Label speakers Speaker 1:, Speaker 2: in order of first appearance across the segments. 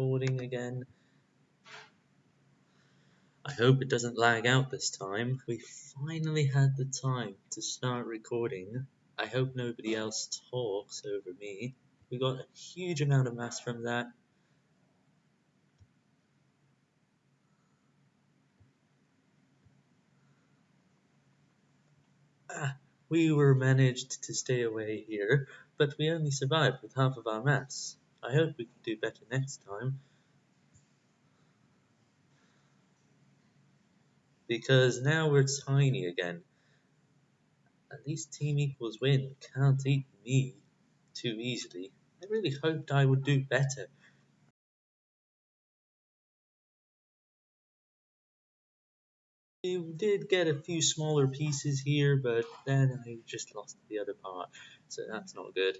Speaker 1: recording again. I hope it doesn't lag out this time. We finally had the time to start recording. I hope nobody else talks over me. We got a huge amount of mass from that. Ah, we were managed to stay away here, but we only survived with half of our mass. I hope we can do better next time. Because now we're tiny again. At least Team Equals Win can't eat me too easily. I really hoped I would do better. We did get a few smaller pieces here, but then I just lost the other part, so that's not good.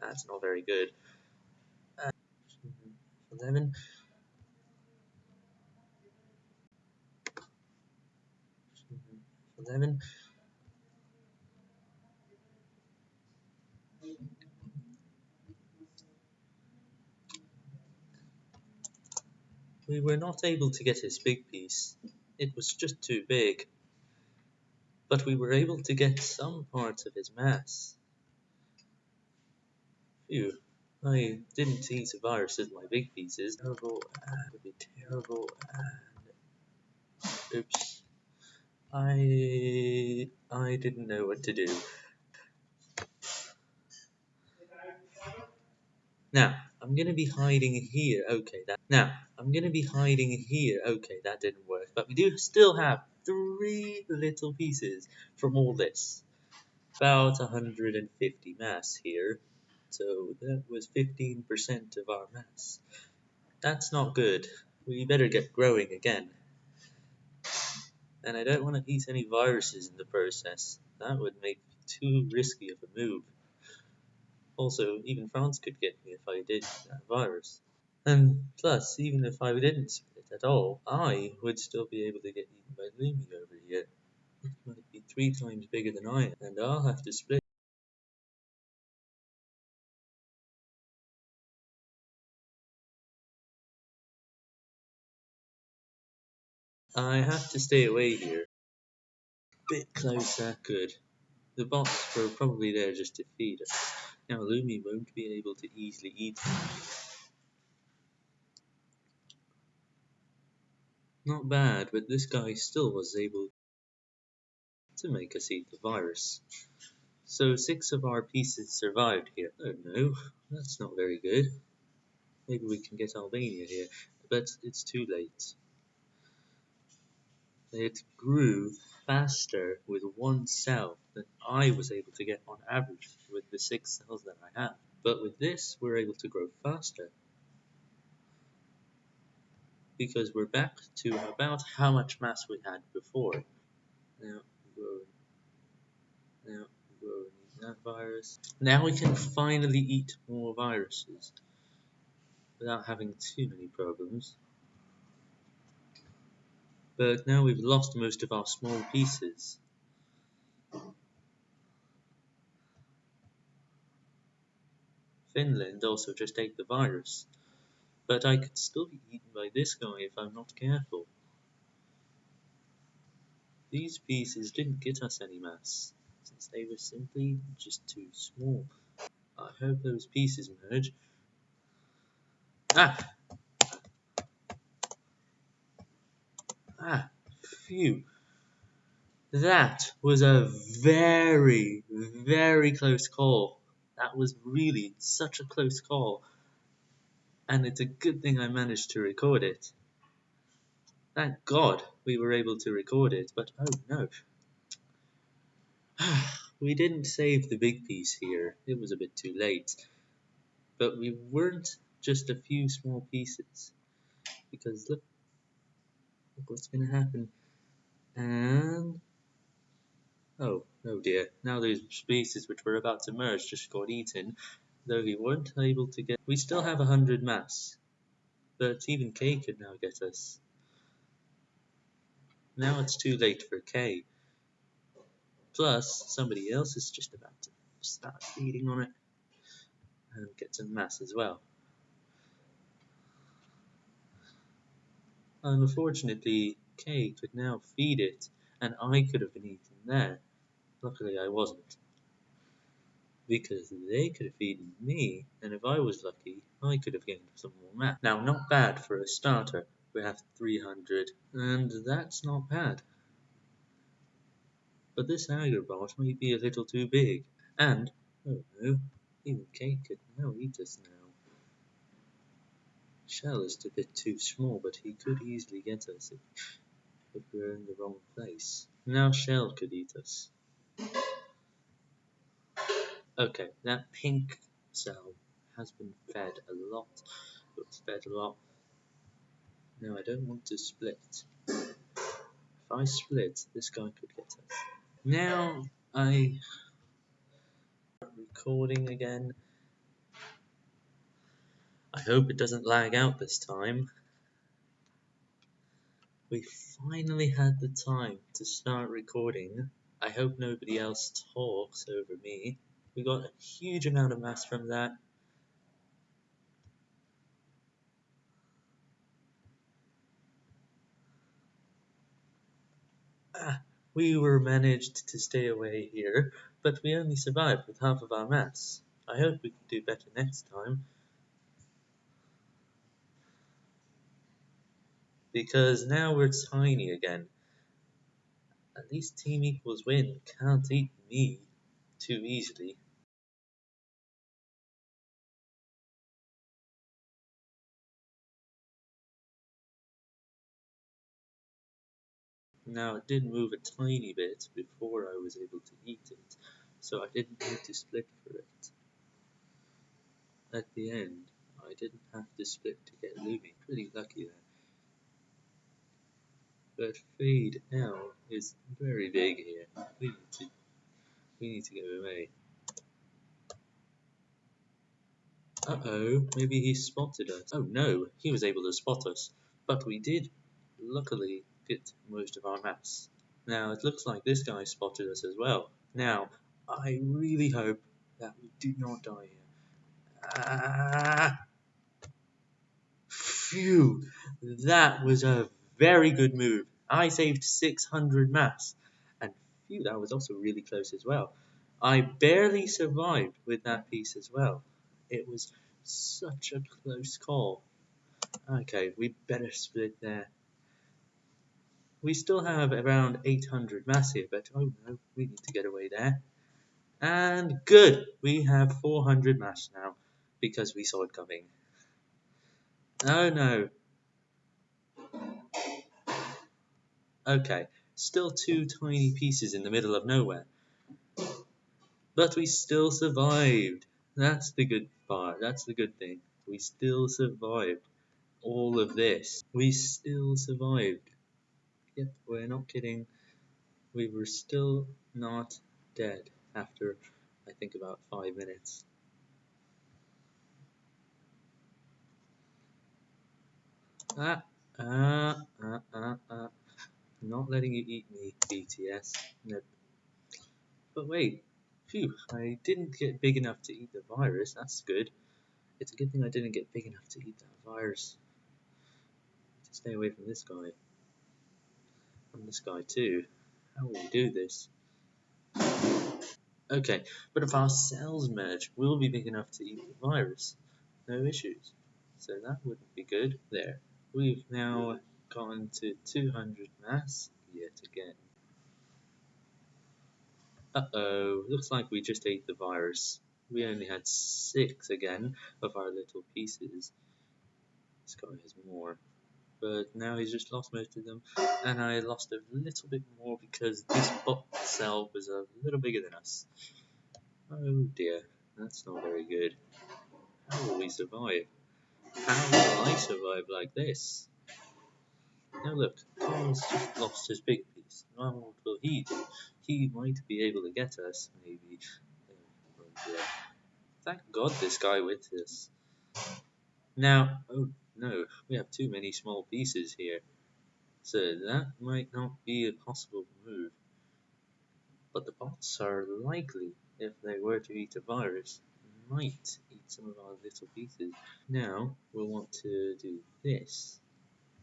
Speaker 1: That's not very good. Uh, 11. Eleven. We were not able to get his big piece. It was just too big. But we were able to get some parts of his mass. Phew. Oh, I didn't eat a virus as my big pieces. Terrible and would be terrible and oops. I I didn't know what to do. Now, I'm gonna be hiding here. Okay, that now I'm gonna be hiding here. Okay, that didn't work, but we do still have three little pieces from all this. About 150 mass here. So that was 15% of our mass. That's not good. We better get growing again. And I don't want to eat any viruses in the process. That would make too risky of a move. Also, even France could get me if I did that virus. And plus, even if I didn't split at all, I would still be able to get eaten by Lumi over here. It might be three times bigger than I am, and I'll have to split. I have to stay away here. Bit closer, good. The bots were probably there just to feed us. Now Lumi won't be able to easily eat. Not bad, but this guy still was able to make us eat the virus. So six of our pieces survived here. Oh no, that's not very good. Maybe we can get Albania here, but it's too late. It grew faster with one cell than I was able to get on average with the six cells that I have. But with this, we're able to grow faster. Because we're back to about how much mass we had before. Now, growing. Now, growing that virus. Now we can finally eat more viruses without having too many problems but now we've lost most of our small pieces. Finland also just ate the virus, but I could still be eaten by this guy if I'm not careful. These pieces didn't get us any mass, since they were simply just too small. I hope those pieces merge. Ah! Ah, phew. That was a very, very close call. That was really such a close call. And it's a good thing I managed to record it. Thank God we were able to record it, but oh no. we didn't save the big piece here. It was a bit too late. But we weren't just a few small pieces. Because look, what's going to happen. And... Oh, oh dear. Now those species which were about to merge just got eaten, though we weren't able to get... We still have a hundred mass, but even K could now get us. Now it's too late for K. Plus, somebody else is just about to start feeding on it and get some mass as well. Unfortunately, Kay could now feed it, and I could have been eaten there. Luckily, I wasn't. Because they could have eaten me, and if I was lucky, I could have gained some more mass. Now, not bad for a starter. We have 300, and that's not bad. But this Agrabot may be a little too big, and, oh no, even Kay could now eat us now. Shell is a bit too small, but he could easily get us if, if we're in the wrong place. Now Shell could eat us. Okay, that pink cell has been fed a lot. It fed a lot. Now I don't want to split. If I split, this guy could get us. Now I recording again. I hope it doesn't lag out this time. We finally had the time to start recording. I hope nobody else talks over me. We got a huge amount of mass from that. Ah, we were managed to stay away here, but we only survived with half of our mass. I hope we can do better next time. Because now we're tiny again. At least Team Equals Win can't eat me too easily. Now it did move a tiny bit before I was able to eat it, so I didn't need to split for it. At the end, I didn't have to split to get Lumi. Pretty lucky there. But Fade now is very big here. We need to we need to go away. Uh oh, maybe he spotted us. Oh no, he was able to spot us. But we did, luckily, get most of our maps. Now it looks like this guy spotted us as well. Now, I really hope that we do not die here. Ah! Phew! That was a very good move. I saved 600 mass, and phew, that was also really close as well. I barely survived with that piece as well. It was such a close call. Okay, we better split there. We still have around 800 mass here, but oh no, we need to get away there. And good, we have 400 mass now, because we saw it coming. Oh no, Okay, still two tiny pieces in the middle of nowhere. But we still survived. That's the good part. That's the good thing. We still survived all of this. We still survived. Yep, we're not kidding. We were still not dead after, I think, about five minutes. Ah, ah, ah, ah, ah. Not letting you eat me, BTS. Nope. But wait, phew, I didn't get big enough to eat the virus. That's good. It's a good thing I didn't get big enough to eat that virus. To stay away from this guy. And this guy too. How will we do this? Okay, but if our cells merge, we'll be big enough to eat the virus. No issues. So that wouldn't be good. There. We've now gone to 200 mass yet again. Uh-oh, looks like we just ate the virus. We only had six again of our little pieces. This guy has more. But now he's just lost most of them. And I lost a little bit more because this bot cell was a little bigger than us. Oh dear, that's not very good. How will we survive? How will I survive like this? Now look, Carl's just lost his big piece. Now what will he do? He might be able to get us, maybe. Thank God this guy with us. Now, oh no, we have too many small pieces here. So that might not be a possible move. But the bots are likely, if they were to eat a virus, might eat some of our little pieces. Now, we'll want to do this.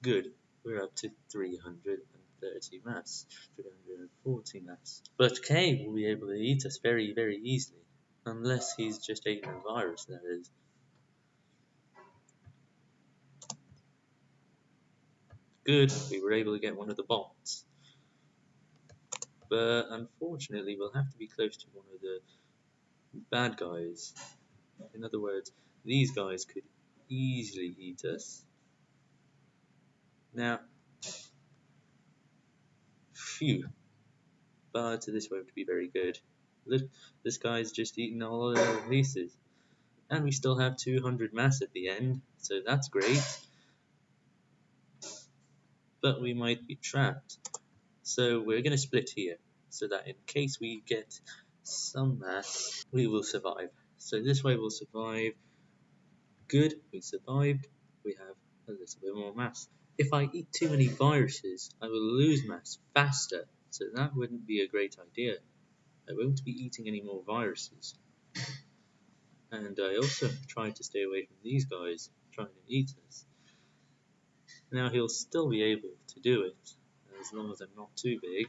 Speaker 1: Good we're up to 330 mass, 340 mass. But K will be able to eat us very, very easily. Unless he's just eating a virus, that is. Good, we were able to get one of the bots. But unfortunately, we'll have to be close to one of the bad guys. In other words, these guys could easily eat us. Now, phew, but this won't be very good. Look, this guy's just eaten all of our pieces. And we still have 200 mass at the end, so that's great. But we might be trapped. So we're going to split here, so that in case we get some mass, we will survive. So this way we'll survive. Good, we survived. We have a little bit more mass. If I eat too many viruses, I will lose mass faster, so that wouldn't be a great idea. I won't be eating any more viruses. And I also tried to stay away from these guys trying to eat us. Now he'll still be able to do it, as long as I'm not too big,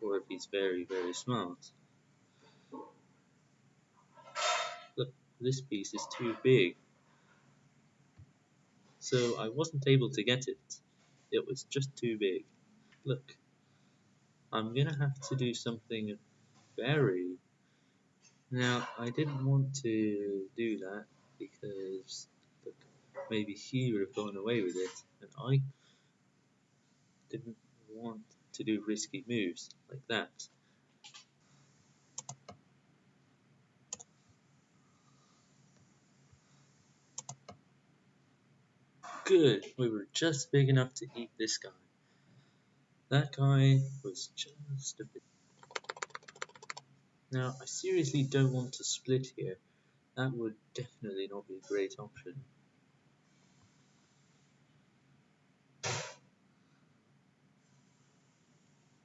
Speaker 1: or if he's very, very smart. This piece is too big. So I wasn't able to get it. It was just too big. Look, I'm gonna have to do something very... Now, I didn't want to do that because look, maybe he would have gone away with it, and I didn't want to do risky moves like that. Good, we were just big enough to eat this guy. That guy was just a bit now, I seriously don't want to split here. That would definitely not be a great option.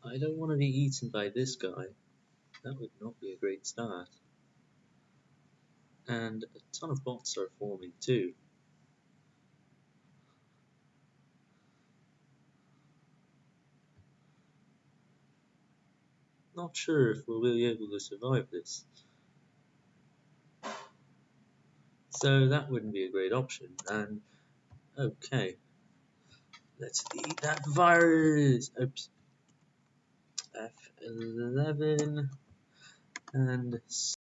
Speaker 1: I don't want to be eaten by this guy. That would not be a great start. And a ton of bots are forming too. Not sure if we'll be able to survive this. So that wouldn't be a great option. And okay, let's eat that virus. Oops. F11 and